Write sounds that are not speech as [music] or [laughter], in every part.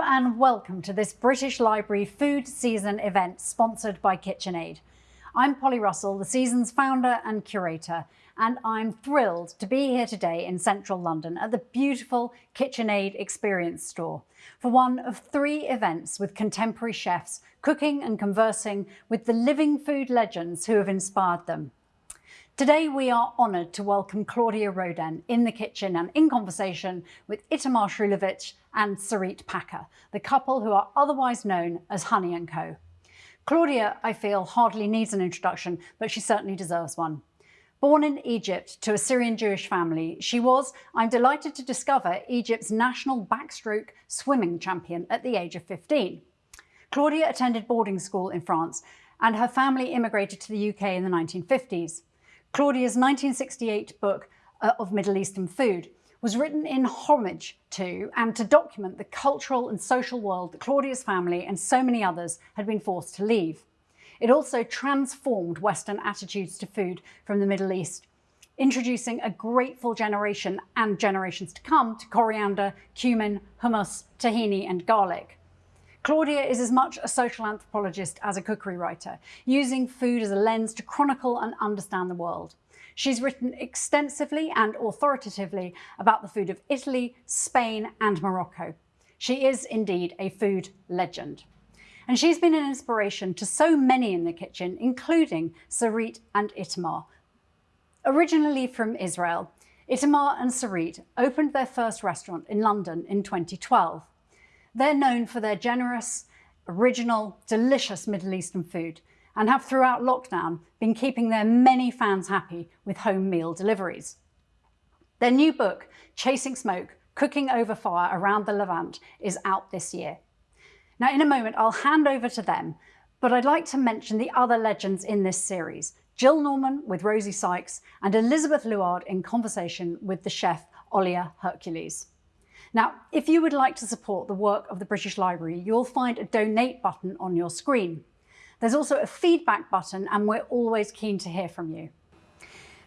and welcome to this British Library food season event sponsored by KitchenAid. I'm Polly Russell, the season's founder and curator, and I'm thrilled to be here today in central London at the beautiful KitchenAid Experience Store for one of three events with contemporary chefs cooking and conversing with the living food legends who have inspired them. Today we are honoured to welcome Claudia Roden in the kitchen and in conversation with Itamar Srulovich and Sarit Packer, the couple who are otherwise known as Honey & Co. Claudia, I feel, hardly needs an introduction, but she certainly deserves one. Born in Egypt to a Syrian Jewish family, she was, I'm delighted to discover, Egypt's national backstroke swimming champion at the age of 15. Claudia attended boarding school in France and her family immigrated to the UK in the 1950s. Claudia's 1968 book uh, of Middle Eastern food was written in homage to and to document the cultural and social world that Claudia's family and so many others had been forced to leave. It also transformed Western attitudes to food from the Middle East, introducing a grateful generation and generations to come to coriander, cumin, hummus, tahini and garlic. Claudia is as much a social anthropologist as a cookery writer, using food as a lens to chronicle and understand the world. She's written extensively and authoritatively about the food of Italy, Spain and Morocco. She is indeed a food legend. And she's been an inspiration to so many in the kitchen, including Sarit and Itamar. Originally from Israel, Itamar and Sarit opened their first restaurant in London in 2012. They're known for their generous, original, delicious Middle Eastern food and have throughout lockdown been keeping their many fans happy with home meal deliveries. Their new book, Chasing Smoke, Cooking Over Fire Around the Levant, is out this year. Now, in a moment, I'll hand over to them, but I'd like to mention the other legends in this series, Jill Norman with Rosie Sykes and Elizabeth Luard in conversation with the chef Olia Hercules. Now, if you would like to support the work of the British Library, you'll find a donate button on your screen. There's also a feedback button and we're always keen to hear from you.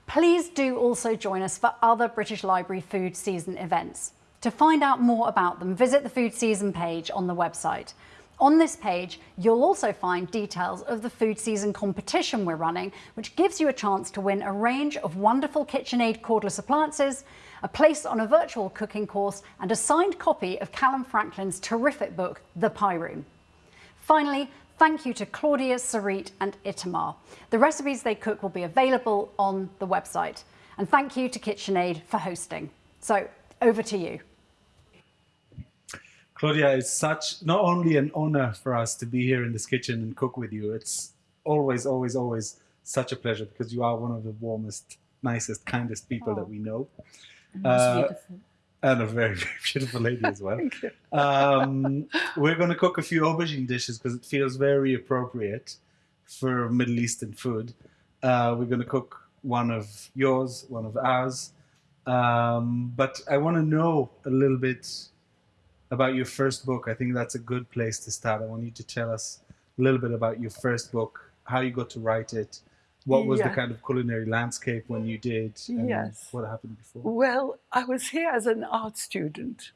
Please do also join us for other British Library food season events. To find out more about them, visit the food season page on the website. On this page, you'll also find details of the food season competition we're running, which gives you a chance to win a range of wonderful KitchenAid cordless appliances, a place on a virtual cooking course, and a signed copy of Calum Franklin's terrific book, The Pie Room. Finally, thank you to Claudia, Sarit and Itamar. The recipes they cook will be available on the website. And thank you to KitchenAid for hosting. So over to you. Claudia, it's such not only an honor for us to be here in this kitchen and cook with you, it's always, always, always such a pleasure because you are one of the warmest, nicest, kindest people oh. that we know. Uh, and a very, [laughs] very beautiful lady as well. um, we're going to cook a few aubergine dishes because it feels very appropriate for Middle Eastern food. Uh, we're going to cook one of yours, one of ours. Um, but I want to know a little bit about your first book. I think that's a good place to start. I want you to tell us a little bit about your first book, how you got to write it, what was yeah. the kind of culinary landscape when you did? yes. What happened before? Well, I was here as an art student.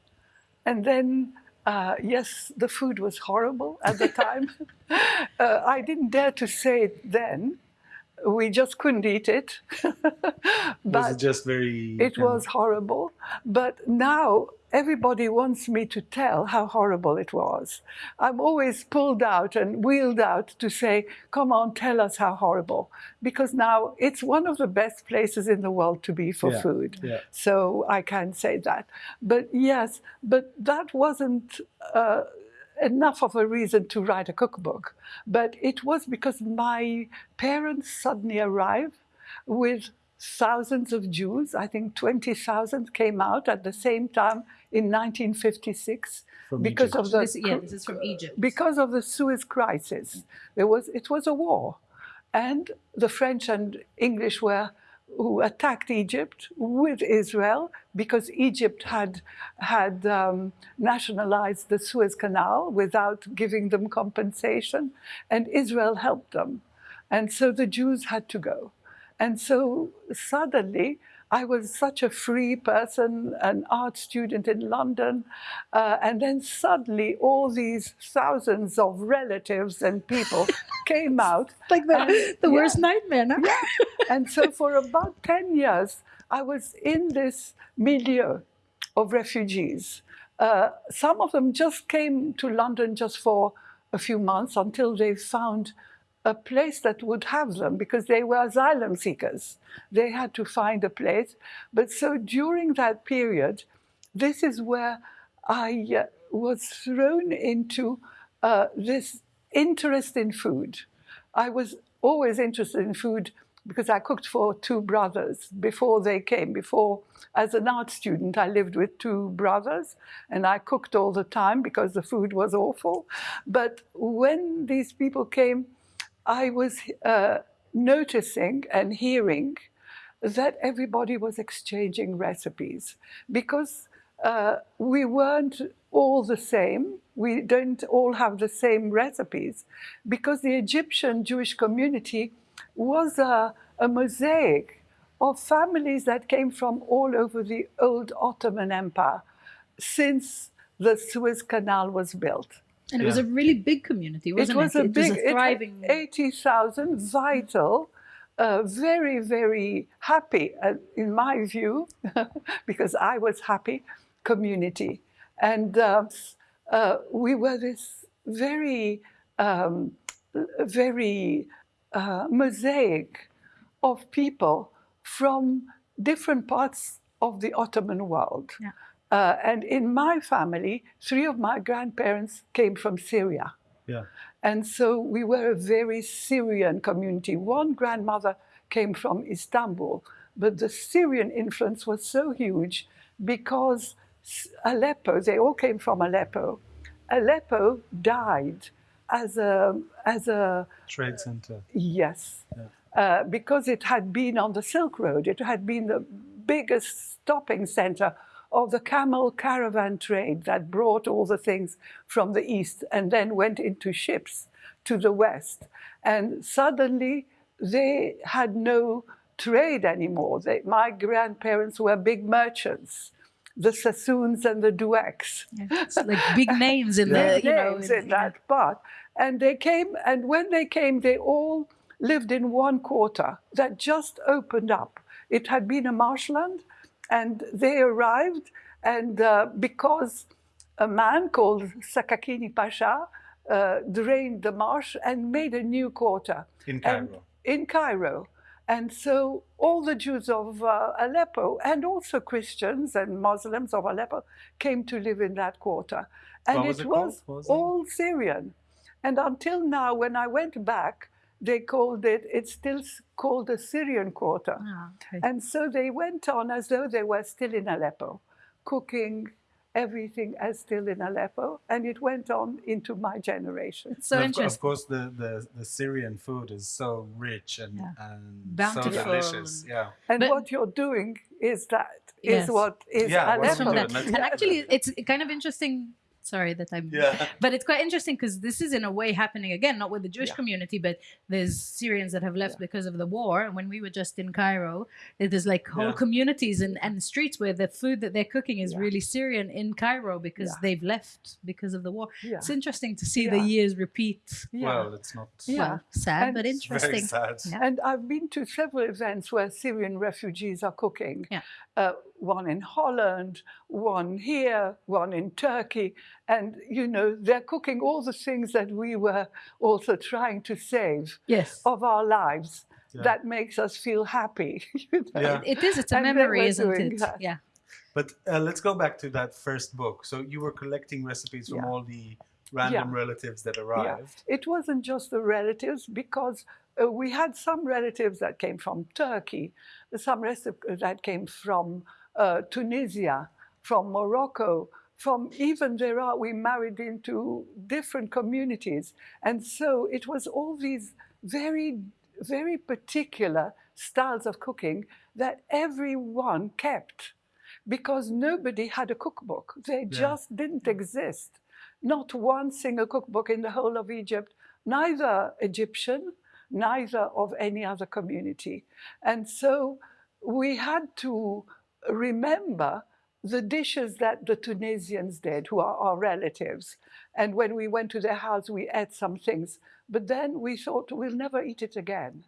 And then, uh, yes, the food was horrible at the [laughs] time. uh, I didn't dare to say it then. We just couldn't eat it. but [laughs] was it just very... It was horrible. But now everybody wants me to tell how horrible it was. I'm always pulled out and wheeled out to say, come on, tell us how horrible. Because now it's one of the best places in the world to be for yeah, food. Yeah. So I can say that. But yes, but that wasn't uh, enough of a reason to write a cookbook. But it was because my parents suddenly arrived with thousands of Jews, I think 20,000 came out at the same time in 1956 from because Egypt. of the this, yeah, this is from Egypt. because of the Suez crisis. There was it was a war, and the French and English were who attacked Egypt with Israel because Egypt had had um, nationalized the Suez Canal without giving them compensation, and Israel helped them, and so the Jews had to go. And so suddenly I was such a free person, an art student in London, uh, and then suddenly all these thousands of relatives and people [laughs] came out. Like the, And- [laughs] the worst yeah. nightmare, no? And so [laughs] for about 10 years, I was in this milieu of refugees. Uh, some of them just came to London just for a few months until they found a place that would have them because they were asylum seekers. They had to find a place. But so during that period, this is where I uh, was thrown into uh, this interest in food. I was always interested in food because I cooked for two brothers before they came. Before, as an art student, I lived with two brothers and I cooked all the time because the food was awful. But when these people came, I was uh, noticing and hearing that everybody was exchanging recipes because uh, we weren't all the same. We don't all have the same recipes because the Egyptian Jewish community was a, a mosaic of families that came from all over the old Ottoman Empire since the Suez Canal was built. And it was a really big community, wasn't it? it was a big, was a thriving. 80,000 vital, uh, very, very happy, uh, in my view, [laughs] because I was happy, community. And uh, uh, we were this very, um, very uh, mosaic of people from different parts of the Ottoman world. Yeah. Uh, and in my family, three of my grandparents came from Syria. Yeah. And so we were a very Syrian community. One grandmother came from Istanbul, but the Syrian influence was so huge because Aleppo, they all came from Aleppo. Aleppo died as a, as a Trade center. Yes, uh, because it had been on the Silk Road. It had been the biggest stopping center of the camel caravan trade that brought all the things from the east and then went into ships to the west. And suddenly they had no trade anymore. They, my grandparents were big merchants, the Sassoons and the Doueks It's like big [laughs] names in Yeah. the, you know, names in that part. And they came, and when they came, they all lived in one quarter that just opened up. It had been a marshland, and they arrived, and uh, because a man called Sakakini Pasha uh, drained the marsh and made a new quarter In and- Cairo. in Cairo. And so all the Jews of uh, Aleppo and also Christians and Muslims of Aleppo came to live in that quarter. And was it it was was all Syrian. And until now, when I went back, they called it, it's still called the Syrian quarter. Ah, okay. And so they went on as though they were still in Aleppo, cooking everything as still in Aleppo. And it went on into my generation. It's so And of, interesting. Of course, the, the, the Syrian food is so rich and, Yeah. and Bountiful so delicious. and- Yeah. And But- what you're doing is that, is Yes. what is Yeah, what's It's from Aleppo. And actually, it's kind of interesting. Sorry that I'm. Yeah. [laughs] But it's quite interesting because this is in a way happening again, not with the Jewish Yeah. community, but there's Syrians that have left because of the war. And when we were just in Cairo, there's like whole Yeah. communities and, and streets where the food that they're cooking is Yeah. really Syrian in Cairo because Yeah. they've left because of the war. Yeah. It's interesting to see the years repeat. Yeah. Well, it's not Yeah. Well, sad, And but it's very interesting. sad. Yeah. And I've been to several events where Syrian refugees are cooking. Yeah. Uh, one in Holland, one here, one in Turkey. And, you know, they're cooking all the things that we were also trying to save Yes. of our lives. Yeah. That makes us feel happy. [laughs] you know? Yeah. It is. It's a And memory, isn't it? that. Yeah. But uh, let's go back to that first book. So you were collecting recipes from Yeah. all the random relatives that arrived. It wasn't just the relatives because uh, we had some relatives that came from Turkey, some reci- that came from uh, Tunisia, from Morocco, from even there are, we married into different communities. And so it was all these very, very particular styles of cooking that everyone kept because nobody had a cookbook. They Yeah. just didn't exist. Not one single cookbook in the whole of Egypt, neither Egyptian, neither of any other community. And so we had to remember the dishes that the Tunisians did, who are our relatives. And when we went to their house, we ate some things. But then we thought, we'll never eat it again.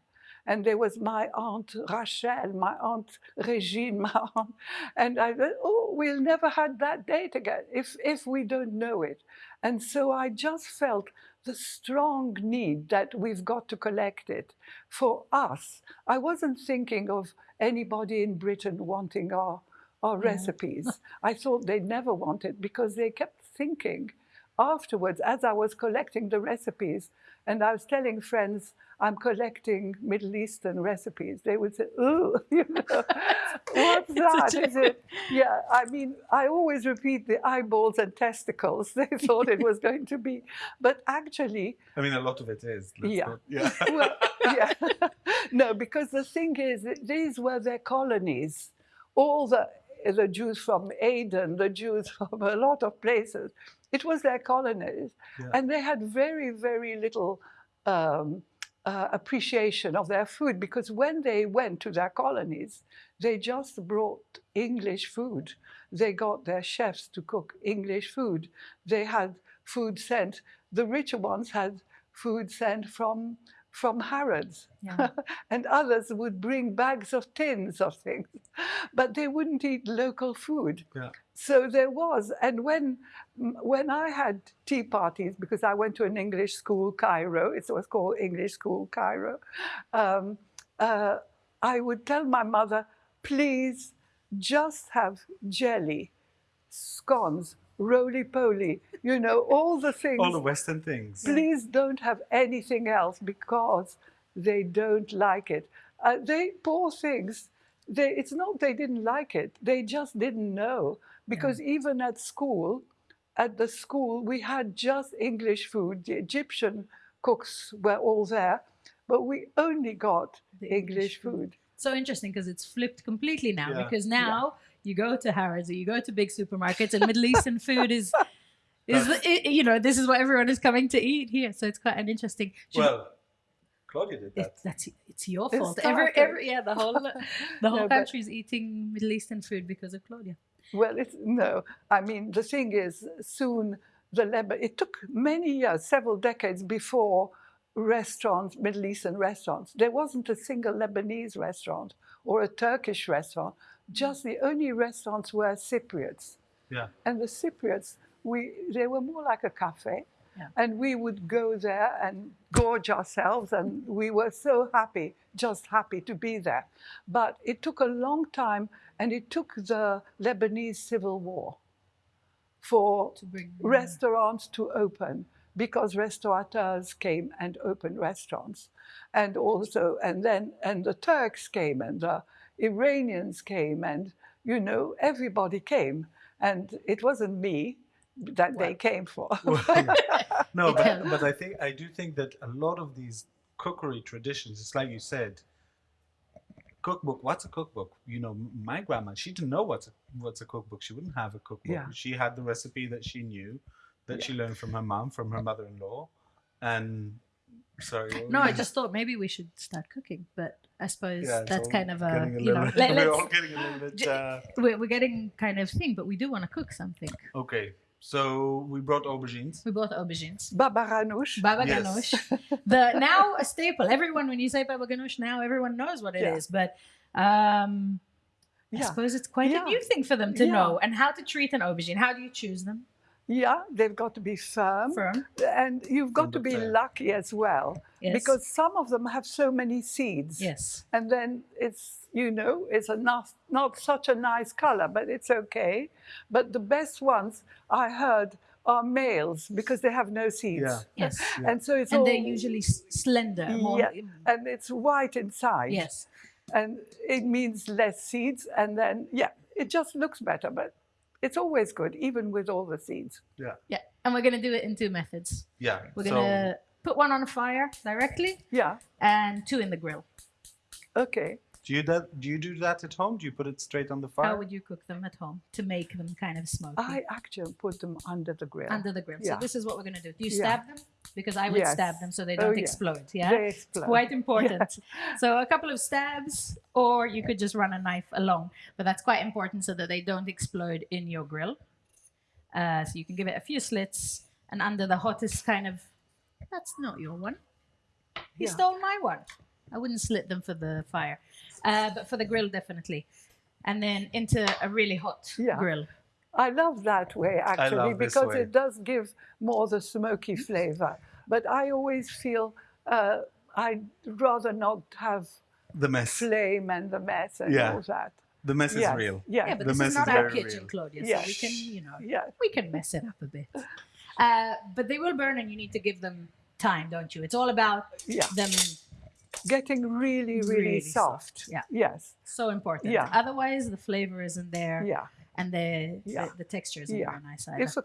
And there was my aunt Rachel, my aunt Regine, [laughs] my aunt, and I oh, we'll never have that date again if, if we don't know it. And so I just felt the strong need that we've got to collect it for us. I wasn't thinking of anybody in Britain wanting our, our recipes. [laughs] I thought they'd never want it because they kept thinking afterwards, as I was collecting the recipes, and I was telling friends, I'm collecting Middle Eastern recipes, they would say, ooh, [laughs] you know, [laughs] what's that? Is it? Yeah, I mean, I always repeat the eyeballs and testicles. They thought it was going to be, but actually, I mean, a lot of it is. let's Yeah. not- yeah. well, yeah. No, because the thing is, that these were their colonies. All the the Jews from Aden, the Jews [laughs] from a lot of places, it was their colonies, Yeah. and they had very, very little um, uh, appreciation of their food because when they went to their colonies, they just brought English food. They got their chefs to cook English food. They had food sent. The richer ones had food sent from from Harrods, Yeah. [laughs] and others would bring bags of tins of things, [laughs] but they wouldn't eat local food. Yeah. So there was, and when when I had tea parties, because I went to an English school, Cairo, it was called English School Cairo, um, uh, I would tell my mother, please just have jelly, scones, roly-poly, you know, all the things. All the Western things. Please don't have anything else because they don't like it. Uh, they, poor things, they, it's not they didn't like it, they just didn't know. Because even at school, at the school, we had just English food. The Egyptian cooks were all there, but we only got The English, English food. food. so interesting because it's flipped completely now Yeah. because now you go to Harrods or you go to big supermarkets and Middle Eastern food is is the, i- you know this is what everyone is coming to eat here so it's quite an interesting should- Well, Claudia did that. it's, that's it's your It fault every, every yeah the whole [laughs] the whole No, but- country's eating Middle Eastern food because of Claudia Well, it's no. I mean, the thing is, soon the Lebanon. It took many years, several decades before restaurants, Middle Eastern restaurants. There wasn't a single Lebanese restaurant or a Turkish restaurant. Just the only restaurants were Cypriots, yeah. and the Cypriots, we they were more like a cafe. Yeah. And we would go there and gorge ourselves, and we were so happy, just happy to be there. But it took a long time, and it took the Lebanese civil war for to bring restaurants to open because restaurateurs came and opened restaurants and also and then and the turks came and the iranians came and you know everybody came and it wasn't me that they came for [laughs] no, but, but I think I do think that a lot of these cookery traditions, it's like you said, cookbook. What's a cookbook? You know, my grandma, she didn't know what's a, what's a cookbook. She wouldn't have a cookbook. Yeah. She had the recipe that she knew, that she learned from her mom, from her mother-in-law, and sorry. what were no I just thought maybe we should start cooking but I suppose Yeah, that's kind of a getting you know bit- let, [laughs] we're all getting a little bit. Uh, we're, we're getting kind of thing but we do want to cook something okay, so we brought aubergines. we brought aubergines baba ganoush Baba Yes. ganoush. [laughs] The now a staple. Everyone, when you say baba ganoush, now everyone knows what it is. Yeah. But um, I suppose it's quite Yeah. a new thing for them to Yeah. know. And how to treat an aubergine? How do you choose them? Yeah they've got to be firm Firm. and you've got to be Understand. lucky as well Yes. because some of them have so many seeds yes, and then it's you know it's a not, not such a nice color but it's okay but the best ones i heard are males because they have no seeds Yeah. yes, [laughs] Yeah. and so it's and all they're usually slender. More, Yeah. and it's white inside Yes. and it means less seeds and then yeah it just looks better but it's always good even with all the seeds Yeah, Yeah. And we're gonna do it in two methods. yeah. We're so, gonna put one on a fire directly, yeah and two in the grill. okay do you that? Do you do that at home? Do you put it straight on the fire? How would you cook them at home to make them kind of smoky? i actually put them under the grill under the grill. Yeah. So this is what we're gonna do. Do you Yeah. stab them because I would Yes. stab them so they Oh, don't yeah. explode. Yeah, They it's explode. quite [laughs] important. So a couple of stabs, or you could just run a knife along, but that's quite important so that they don't explode in your grill. Uh, so you can give it a few slits, and under the hottest kind of, that's not your one. You Yeah. stole my one. I wouldn't slit them for the fire, uh, but for the grill definitely. And then into a really hot Yeah. grill. I love that way actually because way. it does give more the smoky flavor. But I always feel uh, I'd rather not have The mess. flame and the mess and Yeah. all that. The mess Yes, is real. Yes. Yeah, but The this mess is is not our very kitchen, real. Claudia. So we can, you know, yes. we can mess it up a bit. Uh, but they will burn, and you need to give them time, don't you? It's all about Yeah. them. Getting really, really, Really soft. soft, yeah. Yes. So important. Yeah. Otherwise, the flavor isn't there, Yeah. and the Yeah. the, the texture isn't Yeah. very nice either. If, a,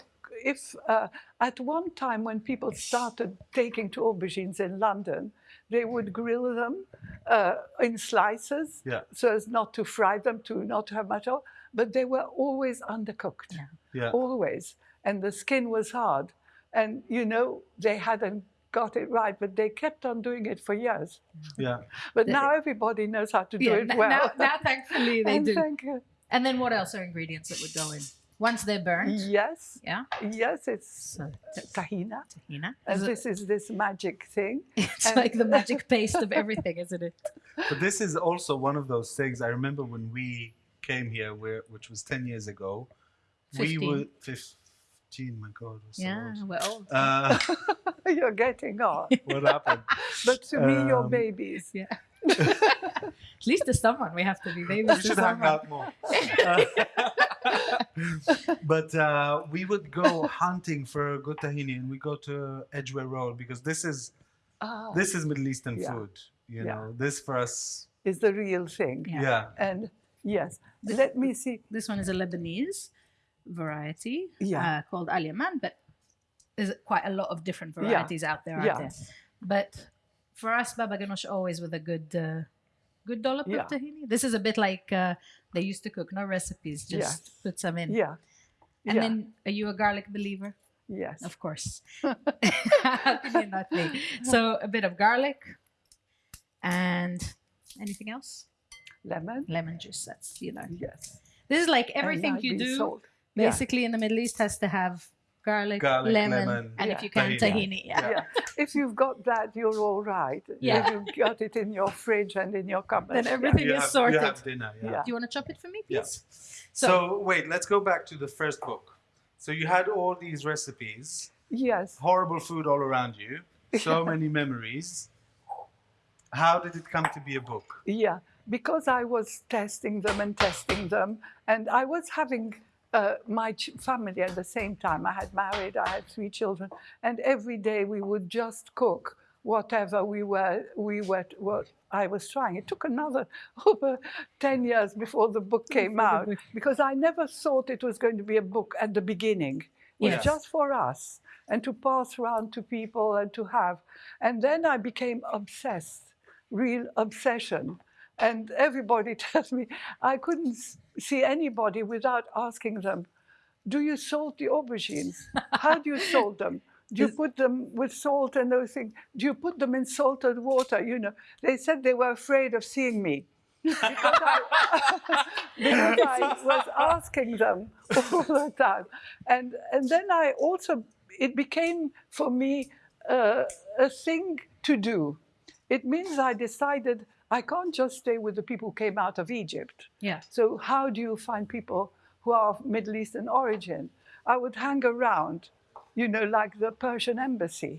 if uh, at one time when people started taking to aubergines in London, they would grill them uh, in slices Yeah. so as not to fry them, to not have much oil, but they were always undercooked. Yeah. Yeah. Always. And the skin was hard. And, you know, they hadn't got it right, but they kept on doing it for years. Yeah. But now everybody knows how to do yeah, it well. now, now, thankfully, they and do. thank you. And then what else are ingredients that would go in once they're burnt? Yes, Yeah. yes, it's So tahina. tahina. And Is this is this magic thing. [laughs] it's and- like the magic [laughs] paste of everything, isn't it? But this is also one of those things. I remember when we came here, where which was ten years ago. We 15. Were fifteen. My God, we're so Yeah, old. we're old. Uh, [laughs] You're getting on. [laughs] what happened? But to me, you're Um, babies. yeah. [laughs] At least to someone we have to be babies. we to should hang out more. Uh, but uh, we would go hunting for good tahini, and we go to Edgware Road because this is Ah, this is Middle Eastern Yeah. food. You Yeah. know, this for us. is the real thing. Yeah. Yeah. And yes, let me see. This one is a Lebanese variety Yeah. uh, called Al Yaman, but there's quite a lot of different Yeah. varieties out there, aren't Yeah. there? But for us, Baba Ganoush always with a good, uh, good dollop Yeah. of tahini. This is a bit like uh, they used to cook, no recipes, just put some in. Yeah. And yeah. then, are you a garlic believer? yes. Of course. How can you not be? So a bit of garlic and anything else? Lemon. Lemon juice. That's you know. Yes. This is like everything you do. salt. Yeah. Basically, in the Middle East, has to have garlic, Garlic, lemon, lemon, and Yeah. if you can, tahini. tahini. Yeah. Yeah. if you've got that, you're all right. Yeah. If you've got it in your fridge and in your cupboard. Then yeah. everything You is have, sorted. you have dinner. Yeah. Yeah. Do you want to chop it for me, Yeah. please? So, wait, let's go back to the first book. So you had all these recipes, Yes. horrible food all around you, [laughs] so many memories. How did it come to be a book? Yeah, because I was testing them and testing them, and I was having uh, my ch- family at the same time. I had married, I had three children, and every day we would just cook whatever we were we were what I was trying. It took another [laughs] over ten years before the book came out because I never thought it was going to be a book at the beginning. It was Yes. just for us and to pass around to people and to have. And then I became obsessed, real obsession. And everybody [laughs] tells me I couldn't see anybody without asking them, Do you salt the aubergines? How do you salt them? Do you put them with salt and those things? Do you put them in salted water? You know, they said they were afraid of seeing me because I, [laughs] because I was asking them [laughs] all the time. And, and then I also, it became for me uh, a thing to do. It means I decided I can't just stay with the people who came out of Egypt. Yeah. So, how do you find people who are of Middle Eastern origin? I would hang around, you know, like the Persian embassy,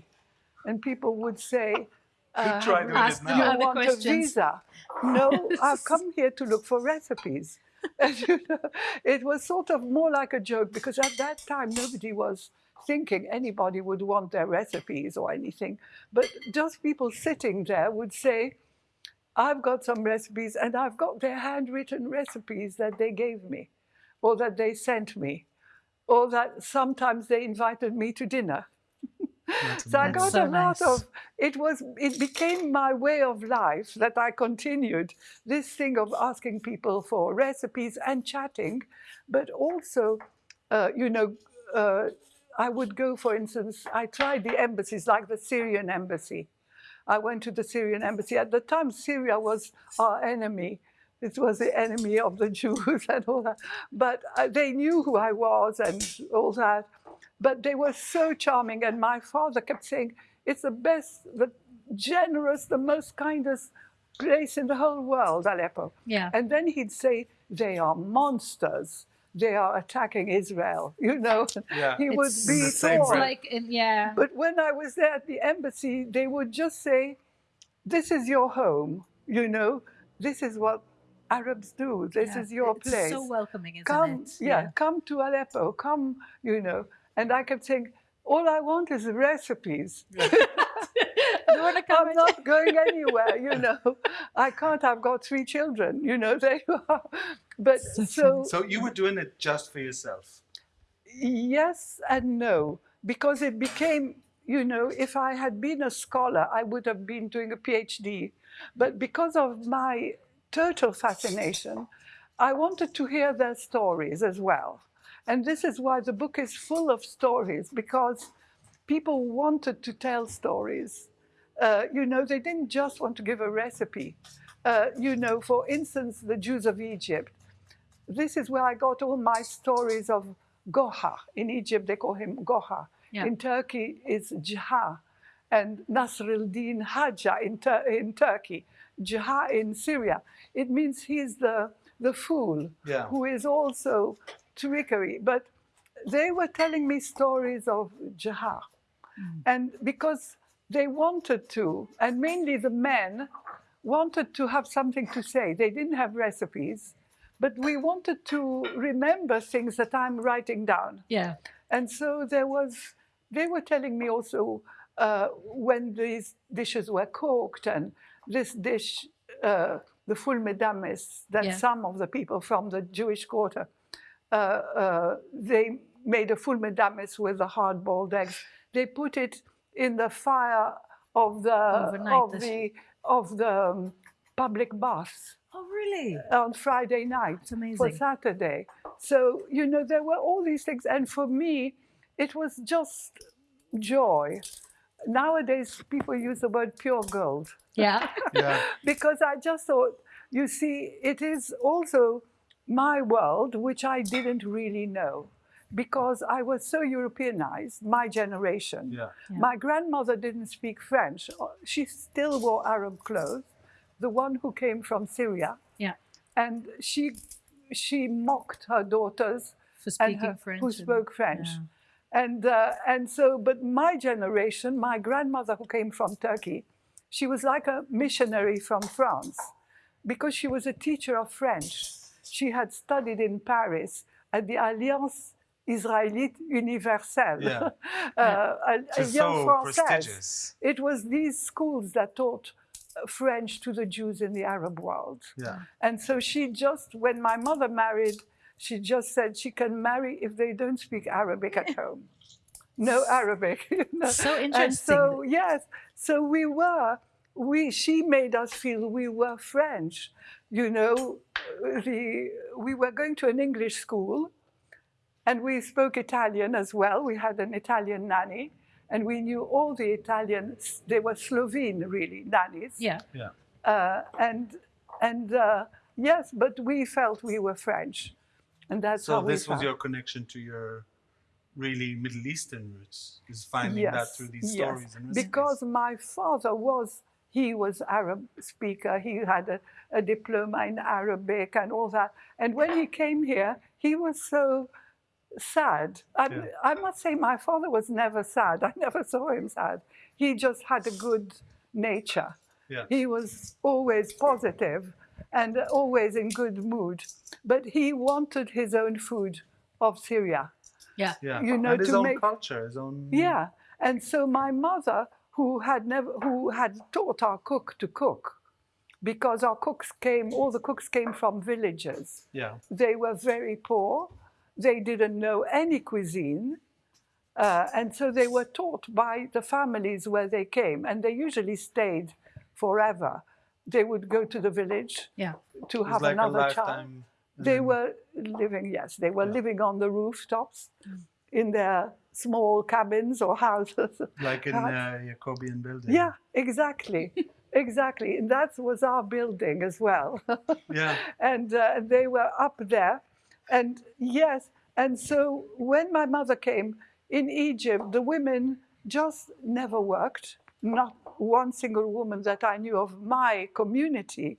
and people would say, [laughs] uh, try doing you- it Ask now. you other want a visa? No, [laughs] I've come here to look for recipes. [laughs] And, you know, it was sort of more like a joke because at that time nobody was thinking anybody would want their recipes or anything. But just people sitting there would say, I've got some recipes and I've got their handwritten recipes that they gave me or that they sent me or that sometimes they invited me to dinner. [laughs] So I got so a lot nice. of it was it became my way of life that I continued this thing of asking people for recipes and chatting, but also, uh, you know, uh, I would go, for instance, I tried the embassies, like the Syrian embassy. I went to the Syrian embassy. At the time, Syria was our enemy. It was the enemy of the [laughs] Jews and all that. But uh, they knew who I was and all that. But they were so charming. And my father kept saying, it's the best, the generous, the most kindest place in the whole world, Aleppo. Yeah. And then he'd say, they are monsters. They are attacking Israel. You know, Yeah. he would It's be the same tall. breath. like in, yeah. But when I was there at the embassy, they would just say, This is your home, you know, this is what Arabs do, this Yeah. is your it's place. so welcoming, isn't come, it? yeah, come to Aleppo, come, you know. And I kept saying, All I want is recipes. You wanna come [laughs] I'm not going [laughs] anywhere, you know. I can't, I've got three children, you know, [laughs] there you are. But so, So you were doing it just for yourself. yes and no, because it became, you know, if I had been a scholar, I would have been doing a PhD. But because of my total fascination, I wanted to hear their stories as well. And this is why the book is full of stories, because people wanted to tell stories. Uh, you know, they didn't just want to give a recipe. Uh, you know, for instance, the Jews of Egypt. This is where I got all my stories of Goha. In Egypt, they call him Goha. Yeah. In Turkey, it's Jaha. And Nasruddin Haja in, Tur- in Turkey. Jaha in Syria. It means he's the, the fool Yeah. who is also trickery. But they were telling me stories of Jaha. And because they wanted to, and mainly the men wanted to have something to say. They didn't have recipes, but we wanted to remember things that I'm writing down. Yeah. And so there was, they were telling me also uh, when these dishes were cooked and this dish, uh, the ful medames, that Yeah. some of the people from the Jewish quarter, uh, uh, they made a ful medames with the hard-boiled eggs. They put it in the fire of the Overnight, of the of the um, public baths Oh, really? on Friday night It's for. Saturday. So, you know, there were all these things. And for me, it was just joy. Nowadays, people use the word pure gold Yeah. [laughs] Yeah. because I just thought, you see, it is also my world, which I didn't really know because I was so Europeanized, my generation. Yeah. Yeah. My grandmother didn't speak French. She still wore Arab clothes, the one who came from Syria. Yeah. And she, she mocked her daughters For and speaking her- French. who and- spoke French. yeah. And, uh, and so, but my generation, my grandmother who came from Turkey, she was like a missionary from France because she was a teacher of French. She had studied in Paris at the Alliance Israélite Universelle, Yeah. [laughs] uh, Which is Alliance so Française. It was these schools that taught uh, French to the Jews in the Arab world. Yeah. And so she just, when my mother married, she just said she can marry if they don't speak Arabic at home. No Arabic. you [laughs] know. [laughs] So And so, yes, so we were, we, she made us feel we were French. You know, the, we were going to an English school and we spoke Italian as well. We had an Italian nanny and we knew all the Italians. They were Slovene, really, nannies. Yeah. Yeah. Uh, and and uh, yes, but we felt we were French, and that's So how we this was felt. your connection to your really Middle Eastern roots, is finding that through these yes. stories and recipes. because my father was he was Arab speaker. He had a, a diploma in Arabic and all that. And when he came here, he was so sad. I, Yeah. I must say, my father was never sad. I never saw him sad. He just had a good nature. Yeah. He was always positive and always in good mood. But he wanted his own food of Syria. Yeah. yeah. you know, and his to own make- culture, his own Yeah, and so my mother, who had never, who had taught our cook to cook, because our cooks came, all the cooks came from villages. yeah. They were very poor. They didn't know any cuisine. Uh, and so they were taught by the families where they came, and they usually stayed forever. They would go to the village Yeah. to have like another child. lifetime. They then- were living, yes, they were Yeah. living on the rooftops in their small cabins or houses. [laughs] Like in Hut. uh, Yacoubian building. Yeah, exactly, [laughs] exactly. And that was our building as well. Yeah. [laughs] and uh, they were up there. And yes, and so when my mother came in Egypt, the women just never worked. Not one single woman that I knew of my community.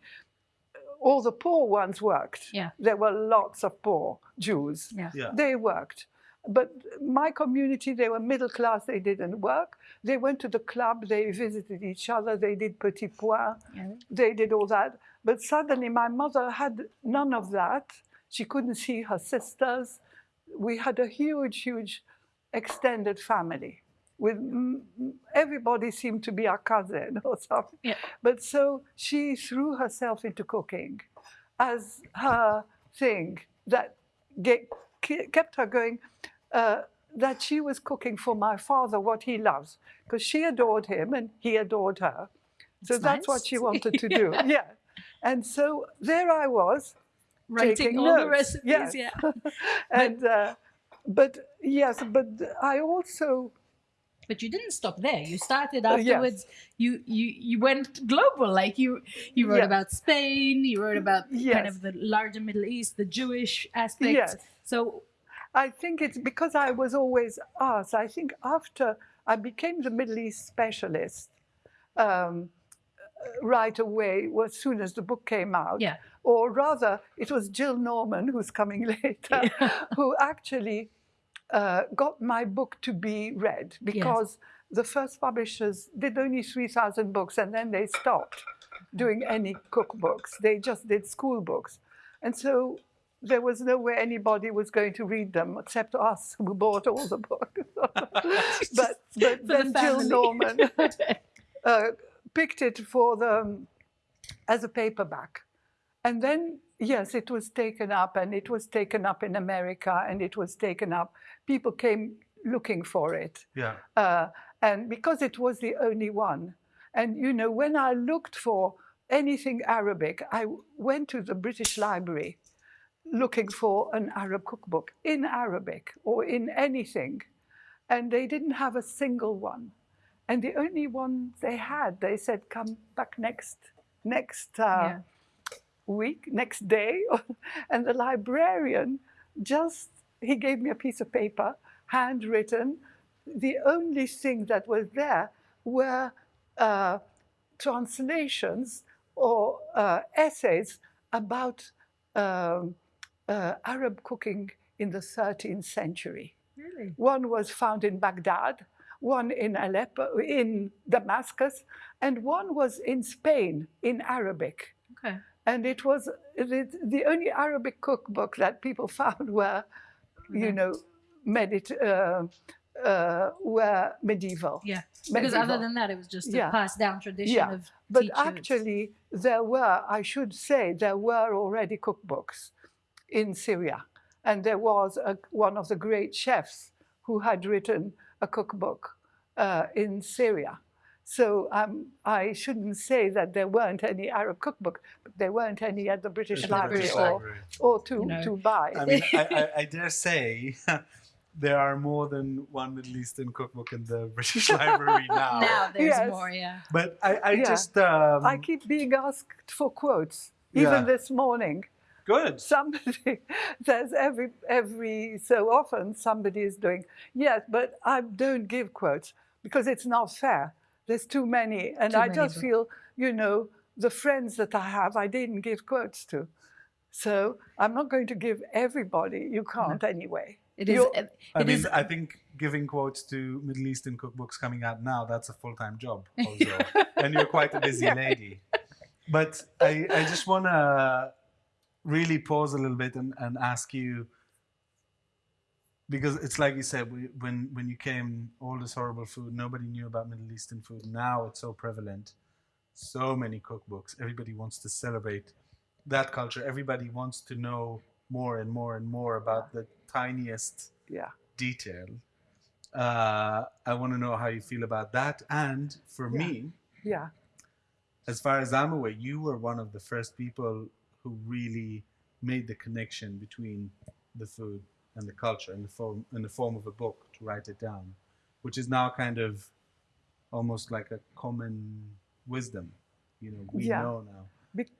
All the poor ones worked. Yeah. There were lots of poor Jews. Yeah. Yeah. They worked. But my community, they were middle class, they didn't work. They went to the club, they visited each other, they did petit pois, Yeah. they did all that. But suddenly my mother had none of that. She couldn't see her sisters. We had a huge, huge extended family. With everybody seemed to be our cousin [laughs] or something. Yeah. But so she threw herself into cooking as her thing that ge- ke- kept her going. Uh, that she was cooking for my father what he loves, because she adored him and he adored her. So That's that's what she wanted to [laughs] do. yeah. And so there I was, Writing all the recipes. Yes. Yeah. [laughs] and uh, but yes, but I also But you didn't stop there. You started Uh, yes. afterwards. You you you went global. Like you you wrote Yeah. about Spain. You wrote about kind of the larger Middle East, the Jewish aspect. Yes. So I think it's because I was always asked. I think after I became the Middle East specialist um, right away, as soon as the book came out, Yeah. Or rather, it was Jill Norman, who's coming [laughs] later, who actually uh, got my book to be read because the first publishers did only 3,000 books and then they stopped doing any cookbooks. They just did school books. And so there was no way anybody was going to read them except us who bought all the books. [laughs] [laughs] but but For the then Jill. Norman uh, picked it for the as a paperback. And then, yes, it was taken up and it was taken up in America and it was taken up. People came looking for it. Yeah. Uh, and because it was the only one. And, you know, when I looked for anything Arabic, I went to the British Library looking for an Arab cookbook in Arabic or in anything. And they didn't have a single one. And the only one they had, they said, come back next, next uh, Yeah. Week, next day. [laughs] and the librarian just, he gave me a piece of paper, handwritten. The only thing that was there were uh, translations or uh, essays about um, uh, Arab cooking in the 13th century. really, One was found in Baghdad, one in Aleppo, in Damascus, and one was in Spain in Arabic. okay, And it was the, the only Arabic cookbook that people [laughs] found were, you know, medit, uh, uh, were medieval. yeah. Because other than that, it was just a Yeah. passed down tradition Yeah. of But teachers. actually, there were, I should say, there were already cookbooks in Syria. And there was a, one of the great chefs who had written a cookbook uh, in Syria. So um, I shouldn't say that there weren't any Arab cookbook, but there weren't any at the British At the Library British or, Library. or to, You know. to buy. I mean, I, I, I [laughs] dare say [laughs] there are more than one Middle Eastern cookbook in the British Library [laughs] now. now there's Yes. more. Yeah. But I, I Yeah. just um, I keep being asked for quotes, even Yeah. this morning. good. somebody there's every every so often somebody is doing yes but i don't give quotes because it's not fair there's too many and Too i many, just but- feel you know the friends that i have i didn't give quotes to so i'm not going to give everybody you can't anyway It is. It, I it mean, is- I think giving quotes to Middle Eastern cookbooks coming out now, that's a full time job [laughs] also. and you're quite a busy [laughs] Yeah. lady. But I, I just want to really pause a little bit and, and ask you because it's like you said, we, when, when you came, all this horrible food, nobody knew about Middle Eastern food. Now it's so prevalent. So many cookbooks. Everybody wants to celebrate that culture. Everybody wants to know more and more and more about the tiniest yeah detail. Uh, I want to know how you feel about that. And for Yeah. me, yeah as far as I'm aware, you were one of the first people who really made the connection between the food and the culture in the form in the form of a book to write it down, which is now kind of almost like a common wisdom. You know, we Yeah. know now. Be-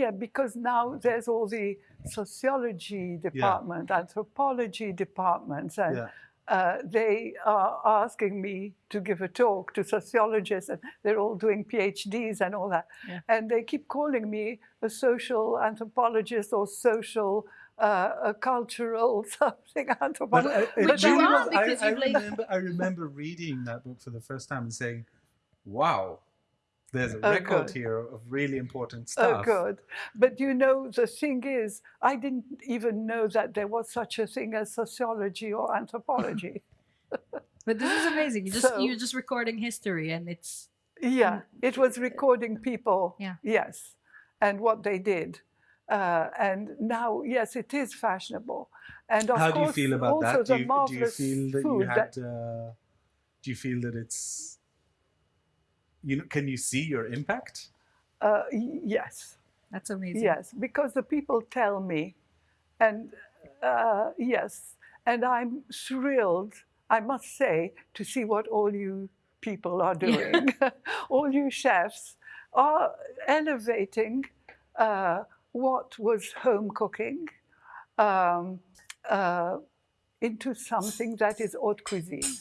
yeah, because now there's all the sociology department, anthropology departments, and Yeah. uh, they are asking me to give a talk to sociologists, and they're all doing PhDs and all that. Yeah. And they keep calling me a social anthropologist or social, uh, a cultural [laughs] something anthropologist. But I, Which you are was- I- I, remember, I remember reading that book for the first time and saying, "Wow, there's a Oh, record good. here of really important stuff. Oh, good. But you know, the thing is, I didn't even know that there was such a thing as sociology or anthropology. [laughs] [laughs] But this is amazing. You just So- you're just recording history, and it's Yeah, it was recording people. Yeah. Yes, and what they did. Uh, and now, yes, it is fashionable. And of How do you course, feel about also that? the Do you, do you marvelous feel that you food had? that- uh, do you feel that it's? You know, can you see your impact? uh, yes, that's amazing. yes, because the people tell me, and uh, yes, and I'm thrilled, I must say, to see what all you people are [laughs] doing. [laughs] all you chefs are elevating uh, what was home cooking um, uh, into something that is haute cuisine.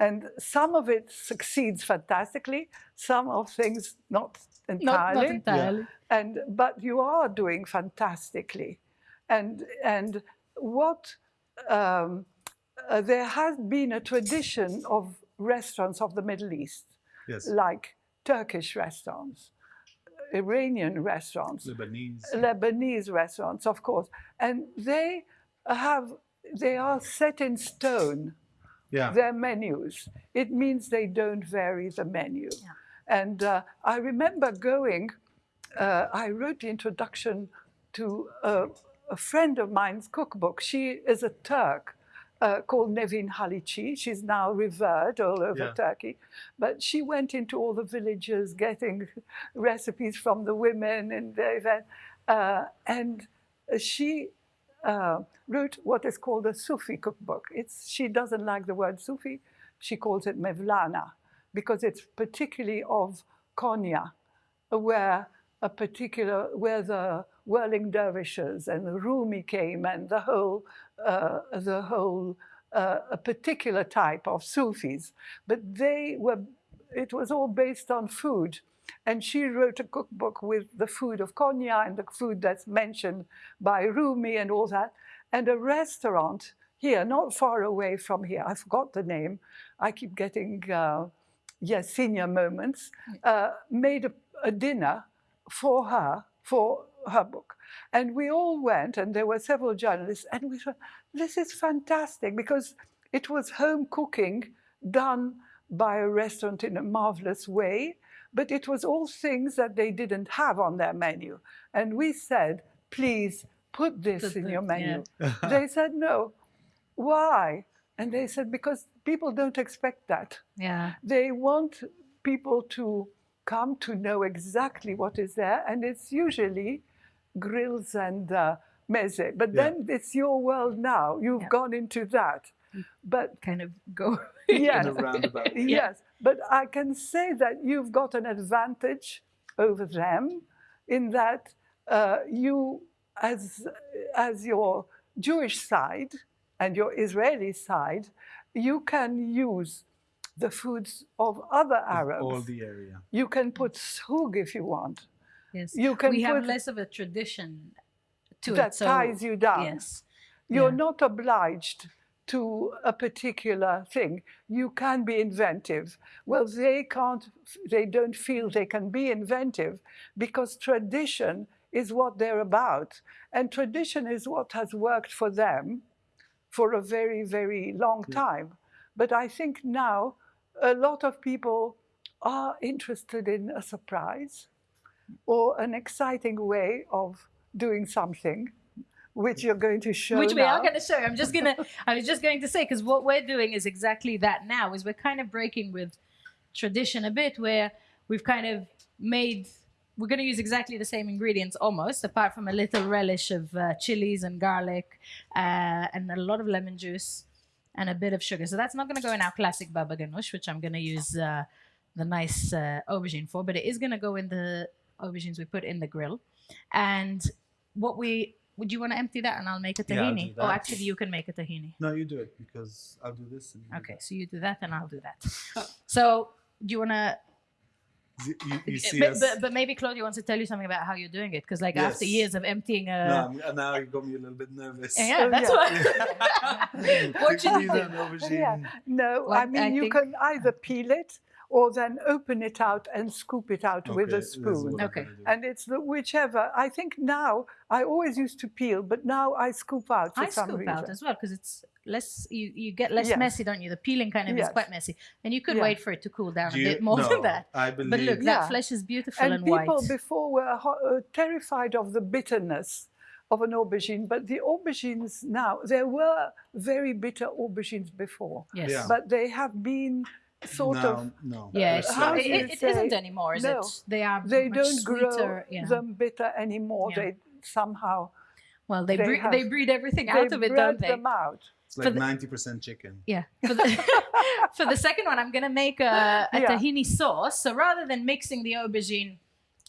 And some of it succeeds fantastically, some of things not Not, entirely. not entirely. and but you are doing fantastically. And and what um, uh, there has been a tradition of restaurants of the middle east Yes, like turkish restaurants iranian restaurants Lebanese. lebanese restaurants of course and they have they are set in stone Yeah, their menus. It means they don't vary the menu. Yeah. And uh, I remember going, uh, I wrote the introduction to a, a friend of mine's cookbook. She is a Turk uh, called Nevin Halici. She's now revered all over Yeah. Turkey. But she went into all the villages getting [laughs] recipes from the women and the event. Uh, and she uh, wrote what is called a Sufi cookbook. It's, she doesn't like the word Sufi. She calls it Mevlana because it's particularly of Konya, where a particular, where the whirling dervishes and the Rumi came and the whole, the whole, uh, a particular type of Sufis. But they were, it was all based on food. And she wrote a cookbook with the food of Konya and the food that's mentioned by Rumi and all that. And a restaurant here, not far away from here, I forgot the name, I keep getting, uh, yes, senior moments, uh, made a, a dinner for her, for her book. And we all went, and there were several journalists, and we thought, this is fantastic because it was home cooking done by a restaurant in a marvelous way, but it was all things that they didn't have on their menu. And we said, please put this in your yeah. menu. [laughs] they said, no. Why? And they said, because people don't expect that. Yeah. They want people to come to know exactly what is there, and it's usually grills and uh, meze. But Yeah. then it's your world now. You've Yeah. gone into that. But Kind of go. [laughs] yes, in a roundabout. yes, but I can say that you've got an advantage over them in that uh, you, as, as your Jewish side and your Israeli side, you can use the foods of other Arabs. All the area. You can put sug if you want. Yes. You can we have less of a tradition to that it. So, ties you down. Yes. You're Yeah. not obliged to a particular thing. You can be inventive. Well, they can't, they don't feel they can be inventive because tradition is what they're about. And tradition is what has worked for them for a very, very long mm. time. But I think now a lot of people are interested in a surprise or an exciting way of doing something, which you're going to show Which we now. are going to show. I'm just going to, I was just going to say, because what we're doing is exactly that now, is we're kind of breaking with tradition a bit, where we've kind of made we're going to use exactly the same ingredients almost, apart from a little relish of uh, chilies and garlic uh, and a lot of lemon juice and a bit of sugar. So that's not going to go in our classic baba ganoush, which I'm going to use uh, the nice uh, aubergine for, but it is going to go in the aubergines we put in the grill. And what we would you want to empty that and I'll make a Yeah, I'll tahini? that. oh, actually, you can make a tahini. No, you do it because I'll do this. And you do Okay, so you do that and I'll do that. [laughs] So do you want to? You, you, you see But, us. but, but maybe Claudia wants to tell you something about how you're doing it because, like, after years of emptying a. no, uh, now you got me a little bit nervous. Yeah, Oh, that's [laughs] yeah. [laughs] what. what should you Tahini do? and aubergine. Yeah. No, Well, I mean I you think- can either peel it or then open it out and scoop it out with a spoon. Okay. And it's the whichever. I think now I always used to peel, but now I scoop out for I some scoop reason. out as well because it's less. You, you get less Yes. messy, don't you? The peeling kind of is quite messy, and you could Yeah. wait for it to cool down Do a bit more no, than that. I believe. But look, Yeah. that flesh is beautiful And and, people before were ho- uh, terrified of the bitterness of an aubergine, but the aubergines now, there were very bitter aubergines before, yes. Yeah. but they have been sort no, of, no. Yeah, It's it's How not, it, it say- isn't anymore, is No. it? They are. they much don't grow sweeter, yeah. them bitter anymore. Yeah. They somehow, Well, they they breed, have- they breed everything out of it, don't they? them out. It's like the- ninety percent chicken. Yeah. For the, [laughs] for the second one, I'm going to make a, a Yeah. tahini sauce. So rather than mixing the aubergine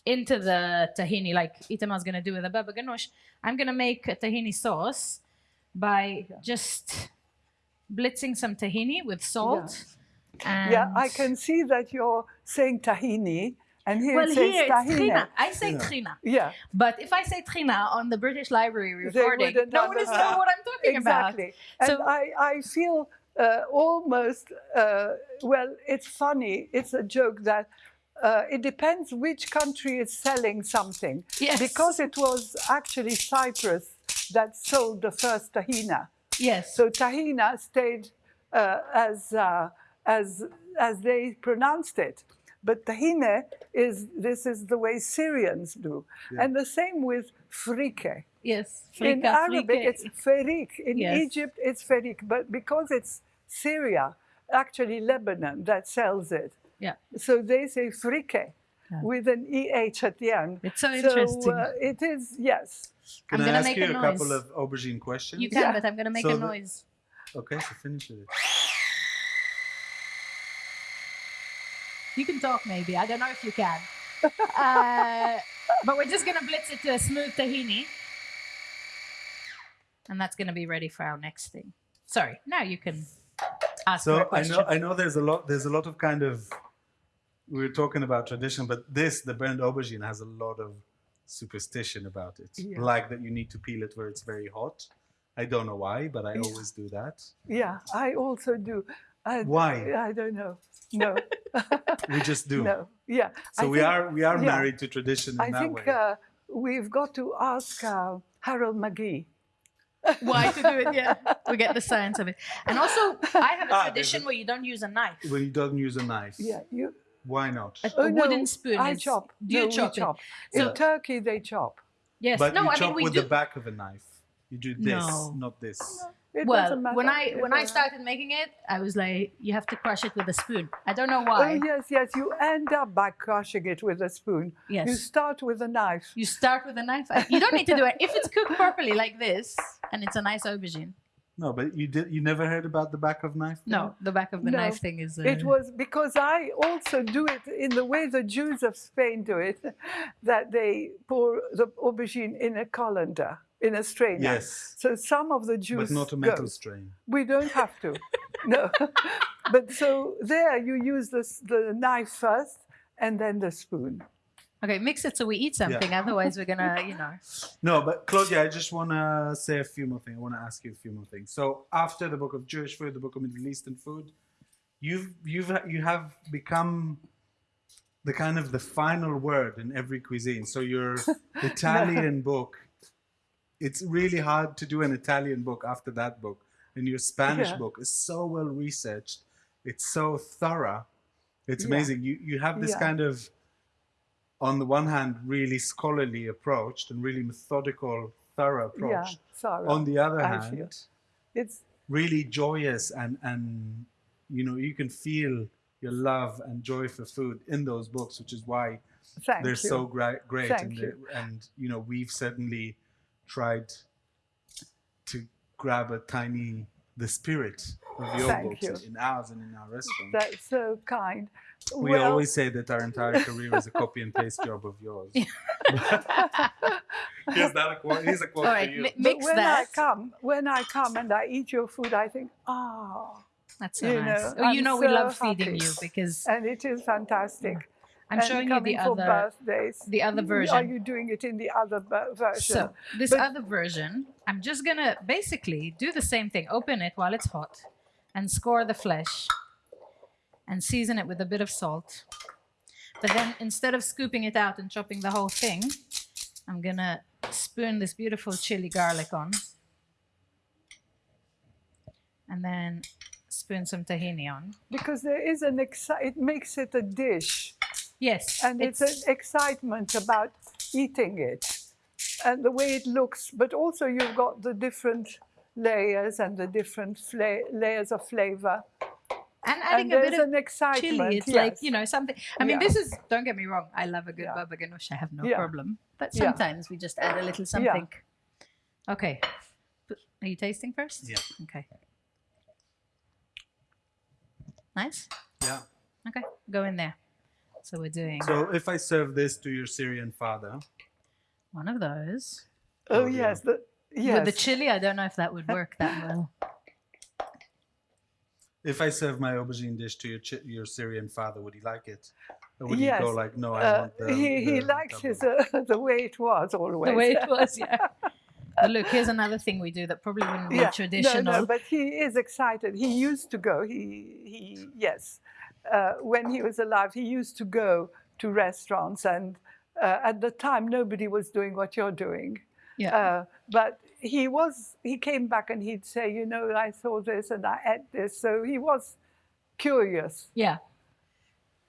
into the tahini like Itamar's going to do with the baba ganoush, I'm going to make a tahini sauce by just blitzing some tahini with salt. And Yeah, I can see that you're saying tahini, and here Well, it says here it's trina. I say Yeah. trina. Yeah, But if I say trina on the British Library They recording, wouldn't no one is know what I'm talking about. exactly. And So- I, I feel uh, almost, uh, well, it's funny, it's a joke that uh, it depends which country is selling something. Yes. Because it was actually Cyprus that sold the first tahina. Yes. So tahina stayed uh, as, uh, as, as they pronounced it. But tahine is, this is the way Syrians do. And the same with frike. yes. In Arabic, frike. it's ferik. In Yes. Egypt, it's ferik. But because it's Syria, actually Lebanon, that sells it. Yeah. So they say frike with an EH at the end. It's so interesting. uh, it is, yes. Can I'm I gonna ask make you a a, couple of aubergine questions? You can, Yeah. but I'm going to make So a the- noise. Okay, so finish with it. You can talk maybe. I don't know if you can. uh, but we're just going to blitz it to a smooth tahini. And that's going to be ready for our next thing. Sorry, now you can ask for a So I know I know there's a lot there's a lot of kind of we were talking about tradition, but this the brand aubergine has a lot of superstition about it. Yeah. Like that you need to peel it where it's very hot. I don't know why, but I always do that. Yeah, I also do. I, Why? I don't know. No. [laughs] [laughs] We just do. no. Yeah. So I we think- are we are yeah. married to tradition in I that think way. uh, we've got to ask uh, Harold McGee. Why to do it? Yeah, [laughs] we get the science of it. And also, I have a Ah, tradition a- where you don't use a knife. when you don't use a knife. Yeah, you. Why not? A, Oh, a no, wooden spoon. I chop. Do you no, we chop, chop. it? In So- Turkey, they chop. Yes. But no, you I chop mean we with do. the back of a knife. You do this, No. not this. It well, when I when I started making it, I was like, you have to crush it with a spoon. I don't know Oh why. yes, yes. You end up by crushing it with a spoon. Yes. You start with a knife. You start with a knife. You don't need to do it if it's cooked properly like this, and it's a nice aubergine. No, but you did. You never heard about the back of knife? No, the back of the No, knife thing is. Uh, It was because I also do it in the way the Jews of Spain do it, [laughs] that they pour the aubergine in a colander, in a strainer. Yes, So some of the Jews but not a go. metal strain. We don't have to. [laughs] no. [laughs] but so there you use this, the knife first and then the spoon. okay. Mix it so we eat something. Otherwise, we're gonna, you know. No, but Claudia, I just want to say a few more things. I want to ask you a few more things. So after the book of Jewish food, the book of Middle Eastern food, you've you've you have become the kind of the final word in every cuisine. So your [laughs] Italian book, it's really hard to do an Italian book after that book. And your Spanish Yeah. book is so well researched. It's so thorough. It's Yeah. amazing. You you have this Yeah. kind of on the one hand, really scholarly approach and really methodical, thorough approach. Yeah, sorry. On the other I hand, feel. It's really joyous and and you know you can feel your love and joy for food in those books, which is why Thank they're you. so great, great, Thank and, you. and you know we've certainly tried to grab a tiny the spirit of your Thank books you. in ours and in our restaurant. That's so kind. we Well, always say that our entire career is a copy and paste job of yours. [laughs] Here's that a quote. Here's a quote All for you. mi- but mix when that. I come, when I come and I eat your food, I think, ah, That's so you nice. know, oh, you I'm know we so love feeding you because and it is fantastic. I'm and showing you the other birthdays. the other mm-hmm. version. Are you doing it in the other version? So this But- other version, I'm just gonna basically do the same thing. Open it while it's hot, and score the flesh, and season it with a bit of salt. But then instead of scooping it out and chopping the whole thing, I'm gonna spoon this beautiful chili garlic on, and then spoon some tahini on. because there is an exci- it makes it a dish, Yes, and it's, an excitement about eating it, and the way it looks. But also you've got the different layers and the different fla- layers of flavor, and adding and a bit of an excitement. chili. It's yes. like you know something. I mean, Yeah. this is. Don't get me wrong. I love a good Yeah. baba ganoush. I have no Yeah. problem. But Yeah. sometimes we just add a little something. Okay. Are you tasting first? Yeah. Okay. Nice. Yeah. Okay. Go in there. So we're doing So if I serve this to your Syrian father, one of those Oh Oh, yeah. yes, the, yes. with the chili. I don't know if that would work that well. [laughs] if I serve my aubergine dish to your chi- your Syrian father, would he like it? Or would Yes. he go like, no, I Uh, want the he he the likes double"? his uh, [laughs] the way it was always. The way it [laughs] was, yeah. But look, here's another thing we do that probably wouldn't be yeah. traditional. No, no, but he is excited. He used to go. He he yes, uh, when he was alive, he used to go to restaurants, and uh, at the time nobody was doing what you're doing. Yeah. Uh, but he was. He came back and he'd say, you know, I saw this and I ate this. So he was curious. yeah.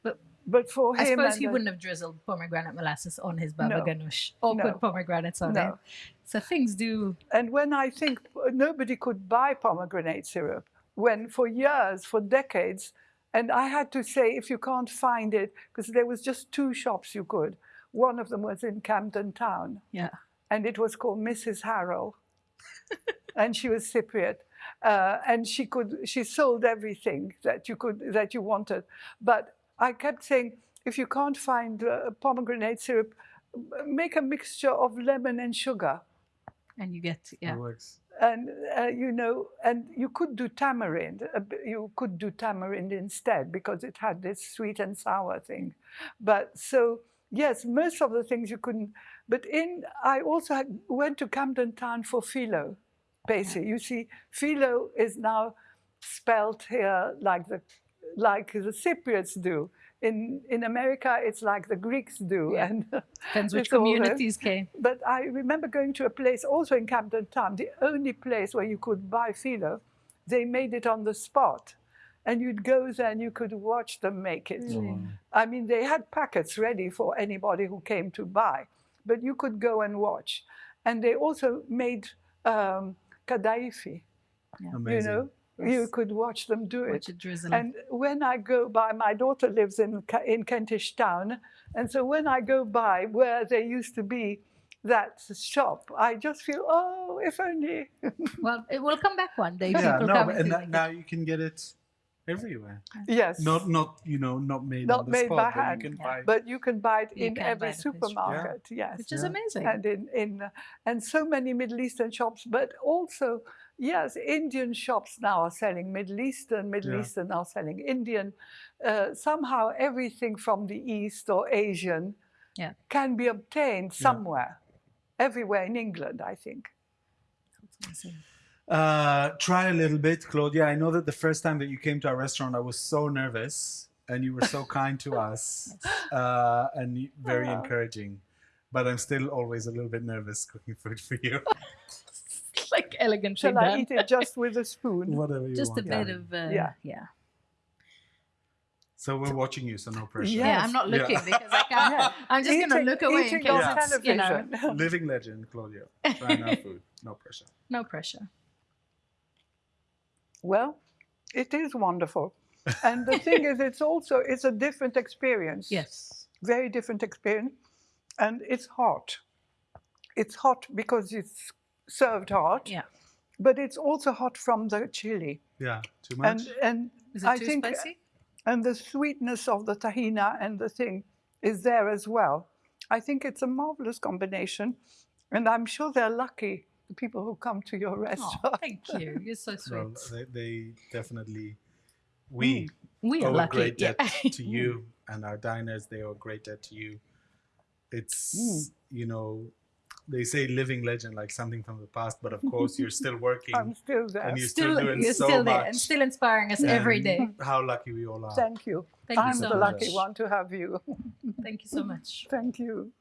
But but for I him, suppose and he the- wouldn't have drizzled pomegranate molasses on his baba No. ganoush or No. put pomegranates on it. No. So things do. And when I think nobody could buy pomegranate syrup, when for years, for decades, and I had to say, if you can't find it, because there was just two shops you could. One of them was in Camden Town, Yeah. and it was called Mrs. Harrell, [laughs] and she was Cypriot, uh, and she could she sold everything that you could that you wanted. But I kept saying, if you can't find uh, pomegranate syrup, make a mixture of lemon and sugar And you get, yeah. It works. And uh, you know, and you could do tamarind. You could do tamarind instead because it had this sweet and sour thing. But so yes, most of the things you couldn't. But in I also had, went to Camden Town for philo, basically. You see, philo is now spelt here like the like the Cypriots do. In in America, it's like the Greeks do, Yeah. and [laughs] Depends which it's all there. communities came. but I remember going to a place also in Camden Town, the only place where you could buy phyllo. They made it on the spot. And you'd go there and you could watch them make it. I mean, they had packets ready for anybody who came to buy, but you could go and watch. And they also made um, kadaifi, Amazing. you know. You could watch them do it. Watch it drizzle. And when I go by, my daughter lives in in Kentish Town, and so when I go by where there used to be that shop, I just feel, oh, if only. [laughs] well, it will come back one day. Yeah, no, come and and that, now you can get it everywhere. yes. Not, not you know, not made Not on the made spot, by but hand. you can Yeah. buy. but you can buy it You in every buy the fish. supermarket. Yes. which is Yeah. amazing. and in, in and so many Middle Eastern shops, but also yes, Indian shops now are selling Middle Eastern, Middle Yeah. Eastern are selling Indian. Uh, somehow everything from the East or Asian Yeah. can be obtained somewhere, everywhere in England, I think. Uh, try a little bit, Claudia. I know that the first time that you came to our restaurant, I was so nervous, and you were so [laughs] kind to us, uh, and y- very Aw. encouraging. But I'm still always a little bit nervous cooking food for you. [laughs] [laughs] like elegantly Shall I done. eat it just with a spoon? Whatever you want. Just a want. bit yeah. of uh, Yeah. yeah. So we're watching you, so no pressure. Yeah. Yeah, Yes. I'm not Yeah. looking because I can't. Yeah. I'm just gonna look away in case on it's, you know. [laughs] [laughs] Living legend, Claudia. Trying our food, no pressure. no pressure. Well, it is wonderful. And the thing is, it's also it's a different experience. Yes. very different experience. And it's hot. It's hot because it's served hot, Yeah. but it's also hot from the chili. Yeah, too much. And and Is it I too think uh, spicy? and the sweetness of the tahina and the thing is there as well. I think it's a marvelous combination, and I'm sure they're lucky the people who come to your restaurant. Oh, restaurant. thank you. You're so [laughs] sweet. well, they, they definitely, mm. we we are owe a lucky. great yeah. [laughs] to you and our diners. They owe a great debt to you. It's, mm. you know, they say living legend, like something from the past, but of course you're [laughs] still working I'm still there. and you're still, Still, doing you're so still much. there and still inspiring us every and day. [laughs] How lucky we all are. Thank you. Thank I'm so the lucky one to have you. Thank you so much. Thank you.